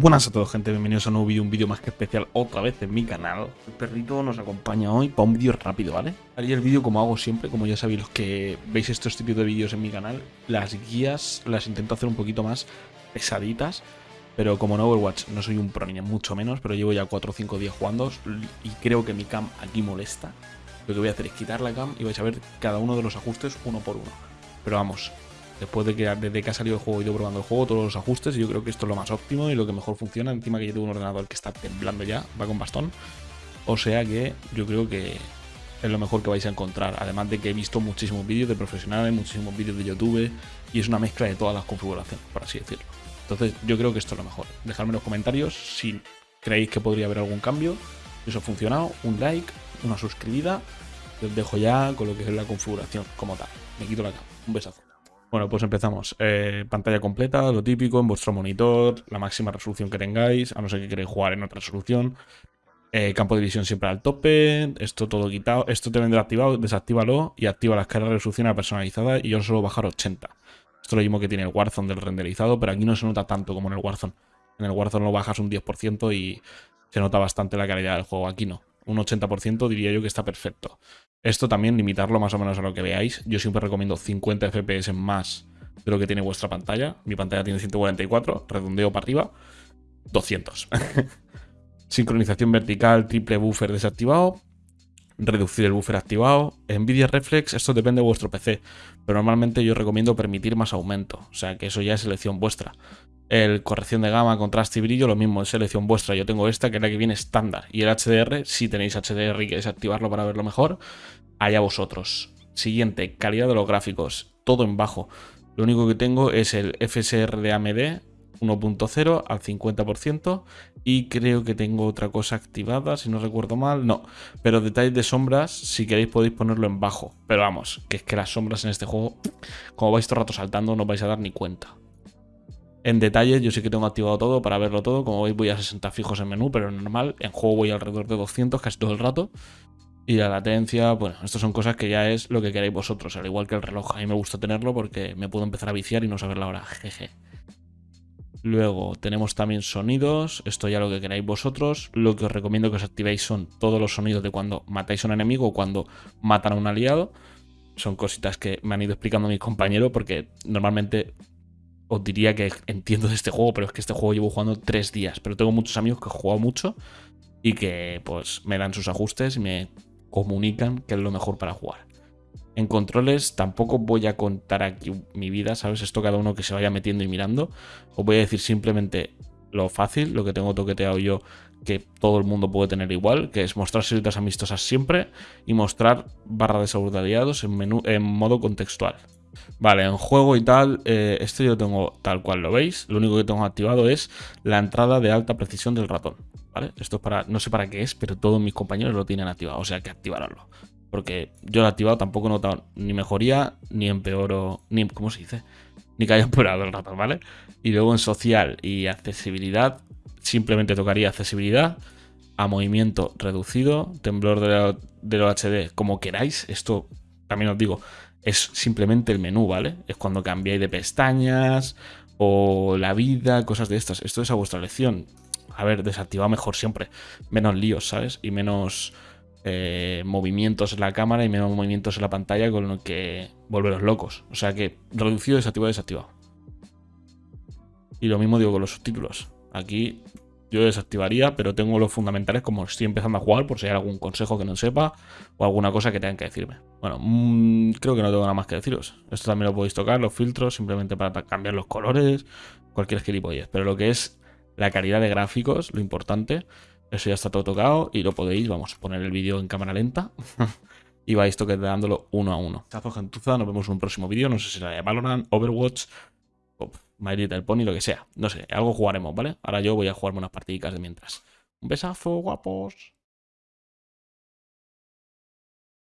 Buenas a todos gente, bienvenidos a un nuevo vídeo, un vídeo más que especial otra vez en mi canal. El perrito nos acompaña hoy para un vídeo rápido, ¿vale? Haría el vídeo como hago siempre, como ya sabéis los que veis estos tipos de vídeos en mi canal. Las guías las intento hacer un poquito más pesaditas, pero como en Overwatch no soy un pro ni mucho menos, pero llevo ya 4 o 5 días jugando y creo que mi cam aquí molesta. Lo que voy a hacer es quitar la cam y vais a ver cada uno de los ajustes uno por uno. Pero vamos, Después de que desde que ha salido el juego he ido probando el juego, todos los ajustes, y yo creo que esto es lo más óptimo y lo que mejor funciona. Encima que yo tengo un ordenador que está temblando ya, va con bastón. O sea que yo creo que es lo mejor que vais a encontrar. Además de que he visto muchísimos vídeos de profesionales, muchísimos vídeos de YouTube, y es una mezcla de todas las configuraciones, por así decirlo. Entonces yo creo que esto es lo mejor. Dejadme en los comentarios si creéis que podría haber algún cambio. Si eso ha funcionado, un like, una suscribida. Os dejo ya con lo que es la configuración como tal. Me quito la cama. Un besazo. Bueno, pues empezamos. Eh, pantalla completa, lo típico, en vuestro monitor, la máxima resolución que tengáis, a no ser que queréis jugar en otra resolución. Eh, campo de visión siempre al tope, esto todo quitado. Esto te vendrá activado, desactívalo y activa la escala de resolución personalizada y yo solo bajar 80. Esto es lo mismo que tiene el Warzone del renderizado, pero aquí no se nota tanto como en el Warzone. En el Warzone lo bajas un 10% y se nota bastante la calidad del juego. Aquí no. Un 80% diría yo que está perfecto. Esto también limitarlo más o menos a lo que veáis. Yo siempre recomiendo 50 FPS más de lo que tiene vuestra pantalla. Mi pantalla tiene 144, redondeo para arriba, 200. Sincronización vertical, triple buffer desactivado, reducir el buffer activado. Nvidia Reflex, esto depende de vuestro PC, pero normalmente yo recomiendo permitir más aumento, o sea que eso ya es elección vuestra. El corrección de gama, contraste y brillo, lo mismo, es selección vuestra. Yo tengo esta, que es la que viene estándar. Y el HDR, si tenéis HDR y queréis activarlo para verlo mejor, allá vosotros. Siguiente, calidad de los gráficos, todo en bajo. Lo único que tengo es el FSR de AMD 1.0 al 50% y creo que tengo otra cosa activada, si no recuerdo mal, no, pero detalles de sombras, si queréis podéis ponerlo en bajo, pero vamos, que es que las sombras en este juego, como vais todo el rato saltando, no vais a dar ni cuenta. En detalle, yo sí que tengo activado todo para verlo todo. Como veis, voy a 60 fijos en menú, pero normal. En juego voy alrededor de 200 casi todo el rato. Y la latencia, bueno, estas son cosas que ya es lo que queréis vosotros. Al igual que el reloj, a mí me gusta tenerlo porque me puedo empezar a viciar y no saber la hora. Jeje. Luego tenemos también sonidos, esto ya lo que queráis vosotros. Lo que os recomiendo que os activéis son todos los sonidos de cuando matáis a un enemigo o cuando matan a un aliado. Son cositas que me han ido explicando mis compañeros porque normalmente os diría que entiendo de este juego, pero es que este juego llevo jugando tres días. Pero tengo muchos amigos que han jugado mucho y que pues me dan sus ajustes y me comunican que es lo mejor para jugar. En controles tampoco voy a contar aquí mi vida, ¿sabes? Esto cada uno que se vaya metiendo y mirando. Os voy a decir simplemente lo fácil, lo que tengo toqueteado yo, que todo el mundo puede tener igual, que es mostrar seritas amistosas siempre y mostrar barra de salud de aliados en modo contextual. Vale, en juego y tal, eh, esto yo tengo tal cual lo veis. Lo único que tengo activado es la entrada de alta precisión del ratón. ¿Vale? Esto es para, no sé para qué es, pero todos mis compañeros lo tienen activado, o sea que activarlo. Porque yo lo he activado, tampoco he notado ni mejoría, ni empeoro, ni, ¿cómo se dice? Ni que haya empeorado el ratón, ¿vale? Y luego en social y accesibilidad, simplemente tocaría accesibilidad, a movimiento reducido, temblor de, de lo HD, como queráis. Esto también os digo, es simplemente el menú, ¿vale? Es cuando cambiáis de pestañas o la vida, cosas de estas. Esto es a vuestra elección. A ver, desactivado mejor siempre. Menos líos, ¿sabes? Y menos eh, movimientos en la cámara y menos movimientos en la pantalla con lo que volveros locos. O sea que reducido, desactivado, desactivado. Y lo mismo digo con los subtítulos. Aquí yo desactivaría, pero tengo los fundamentales como estoy empezando a jugar, por si hay algún consejo que no sepa o alguna cosa que tengan que decirme. Bueno, mmm, creo que no tengo nada más que deciros. Esto también lo podéis tocar, los filtros, simplemente para cambiar los colores, cualquier gilipollez. Pero lo que es la calidad de gráficos, lo importante, eso ya está todo tocado y lo podéis, vamos, poner el vídeo en cámara lenta y vais toqueteándolo uno a uno. Chazo gentuza, nos vemos en un próximo vídeo, no sé si será de Valorant, Overwatch My Little Pony, lo que sea. No sé, algo jugaremos, ¿vale? Ahora yo voy a jugarme unas partiditas de mientras. Un besazo, guapos.